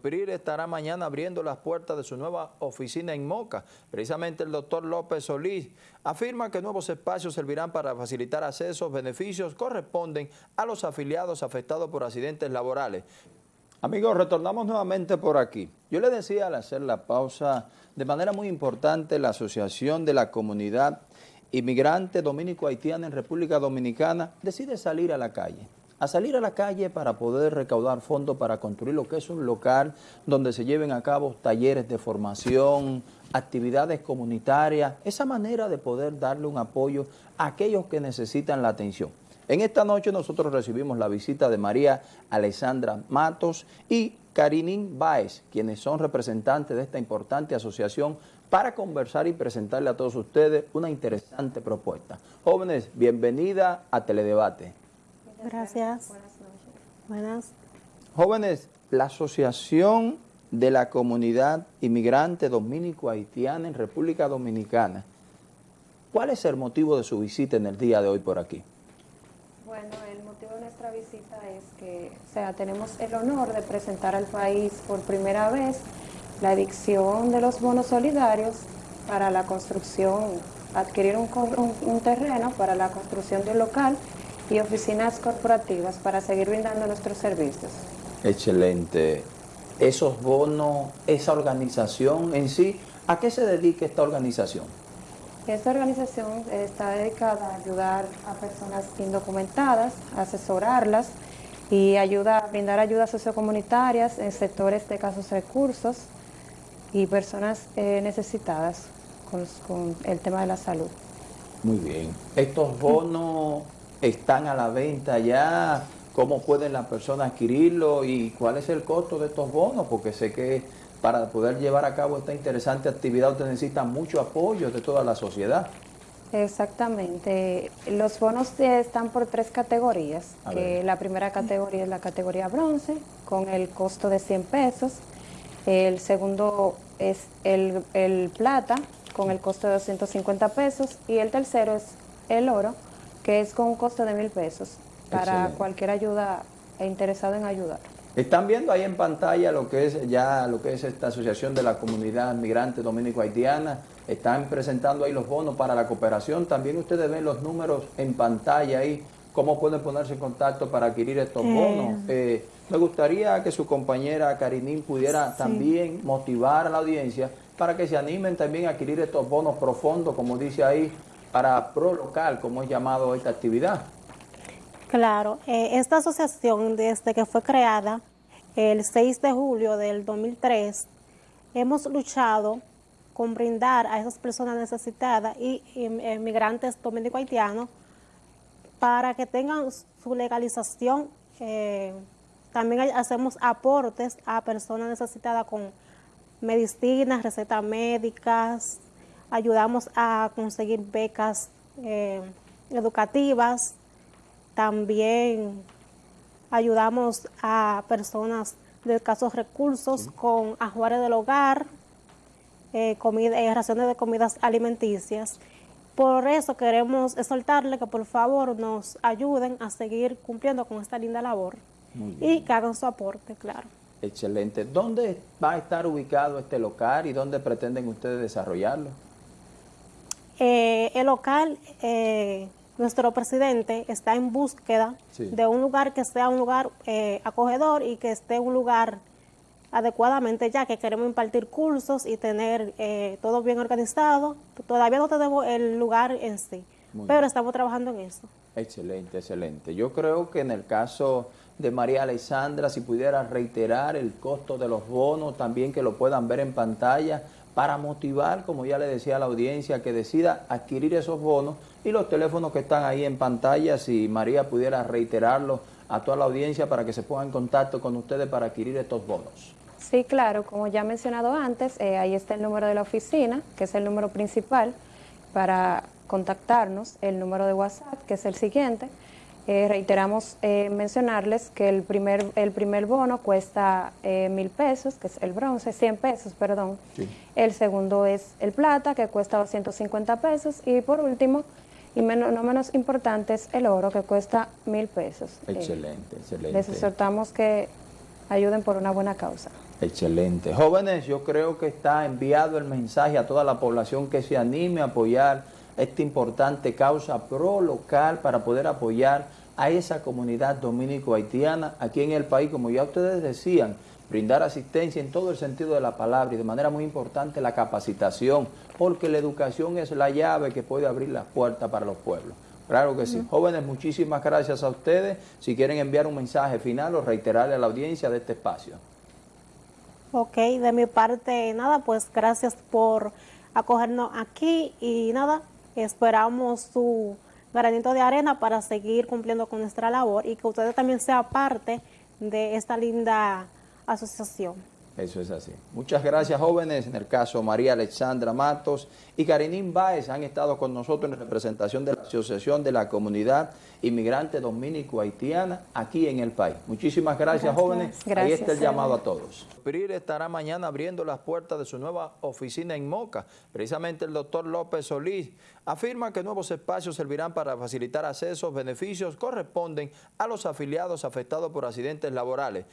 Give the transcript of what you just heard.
PRIR estará mañana abriendo las puertas de su nueva oficina en Moca. Precisamente el doctor López Solís afirma que nuevos espacios servirán para facilitar accesos, beneficios corresponden a los afiliados afectados por accidentes laborales. Amigos, retornamos nuevamente por aquí. Yo le decía al hacer la pausa, de manera muy importante, la Asociación de la Comunidad Inmigrante Dominico-Haitiana en República Dominicana decide salir a la calle a salir a la calle para poder recaudar fondos para construir lo que es un local donde se lleven a cabo talleres de formación, actividades comunitarias, esa manera de poder darle un apoyo a aquellos que necesitan la atención. En esta noche nosotros recibimos la visita de María Alessandra Matos y Karinin Baez, quienes son representantes de esta importante asociación para conversar y presentarle a todos ustedes una interesante propuesta. Jóvenes, bienvenida a Teledebate. Gracias. Buenas noches. Buenas. Jóvenes, la Asociación de la Comunidad Inmigrante Dominico-Haitiana en República Dominicana, ¿cuál es el motivo de su visita en el día de hoy por aquí? Bueno, el motivo de nuestra visita es que, o sea, tenemos el honor de presentar al país por primera vez la adicción de los bonos solidarios para la construcción, adquirir un, un terreno para la construcción de un local y oficinas corporativas para seguir brindando nuestros servicios. Excelente. Esos bonos, esa organización en sí, ¿a qué se dedica esta organización? Esta organización está dedicada a ayudar a personas indocumentadas, asesorarlas y ayuda, a brindar ayudas sociocomunitarias en sectores de casos recursos y personas eh, necesitadas con, con el tema de la salud. Muy bien. Estos bonos están a la venta ya, cómo pueden las personas adquirirlo y cuál es el costo de estos bonos, porque sé que para poder llevar a cabo esta interesante actividad usted necesita mucho apoyo de toda la sociedad. Exactamente. Los bonos están por tres categorías. Que la primera categoría es la categoría bronce, con el costo de 100 pesos. El segundo es el, el plata, con el costo de 250 pesos. Y el tercero es el oro, que es con un costo de mil pesos para cualquier ayuda e interesado en ayudar. Están viendo ahí en pantalla lo que es ya lo que es esta asociación de la comunidad migrante dominico-haitiana. Están presentando ahí los bonos para la cooperación. También ustedes ven los números en pantalla ahí, cómo pueden ponerse en contacto para adquirir estos eh. bonos. Eh, me gustaría que su compañera Karinín pudiera también motivar a la audiencia para que se animen también a adquirir estos bonos profundos, como dice ahí, para pro local, como es llamado esta actividad. Claro, eh, esta asociación desde que fue creada el 6 de julio del 2003, hemos luchado con brindar a esas personas necesitadas y inmigrantes dominico-haitianos para que tengan su legalización. Eh, también hacemos aportes a personas necesitadas con medicinas, recetas médicas, ayudamos a conseguir becas eh, educativas, también ayudamos a personas de escasos recursos con ajuares del hogar, eh, comida, eh, raciones de comidas alimenticias. Por eso queremos exhortarle que por favor nos ayuden a seguir cumpliendo con esta linda labor y que hagan su aporte, claro. Excelente. ¿Dónde va a estar ubicado este local y dónde pretenden ustedes desarrollarlo? Eh, el local, eh, nuestro presidente está en búsqueda de un lugar que sea un lugar eh, acogedor y que esté un lugar adecuadamente ya que queremos impartir cursos y tener todo bien organizado. Todavía no tenemos el lugar en sí, pero estamos trabajando en eso. Excelente, excelente. Yo creo que en el caso de María Alessandra, si pudiera reiterar el costo de los bonos, también que lo puedan ver en pantalla, para motivar, como ya le decía a la audiencia, que decida adquirir esos bonos y los teléfonos que están ahí en pantalla, si María pudiera reiterarlo a toda la audiencia para que se ponga en contacto con ustedes para adquirir estos bonos. Sí, claro, como ya he mencionado antes, eh, ahí está el número de la oficina, que es el número principal para contactarnos, el número de WhatsApp, que es el siguiente, eh, reiteramos eh, mencionarles que el primer, el primer bono cuesta eh, mil pesos, que es el bronce, 100 pesos, perdón. El segundo es el plata, que cuesta 250 pesos. Y por último, y no menos importante, es el oro, que cuesta mil pesos. Excelente, excelente. Les exhortamos que ayuden por una buena causa. Excelente. Jóvenes, yo creo que está enviado el mensaje a toda la población que se anime a apoyar esta importante causa pro local para poder apoyar a esa comunidad dominico-haitiana aquí en el país, como ya ustedes decían, brindar asistencia en todo el sentido de la palabra y de manera muy importante la capacitación, porque la educación es la llave que puede abrir las puertas para los pueblos. Claro que sí. Jóvenes, muchísimas gracias a ustedes. Si quieren enviar un mensaje final o reiterarle a la audiencia de este espacio. Ok, de mi parte, nada, pues gracias por acogernos aquí y nada, esperamos su granito de arena para seguir cumpliendo con nuestra labor y que ustedes también sean parte de esta linda asociación. Eso es así. Muchas gracias, jóvenes. En el caso María Alexandra Matos y Karinín Báez han estado con nosotros en representación de la Asociación de la Comunidad Inmigrante Dominico-Haitiana aquí en el país. Muchísimas gracias, jóvenes. Ahí Gracias. está el llamado a todos. PRIR estará mañana abriendo las puertas de su nueva oficina en Moca. Precisamente el doctor López Solís afirma que nuevos espacios servirán para facilitar accesos, beneficios corresponden a los afiliados afectados por accidentes laborales.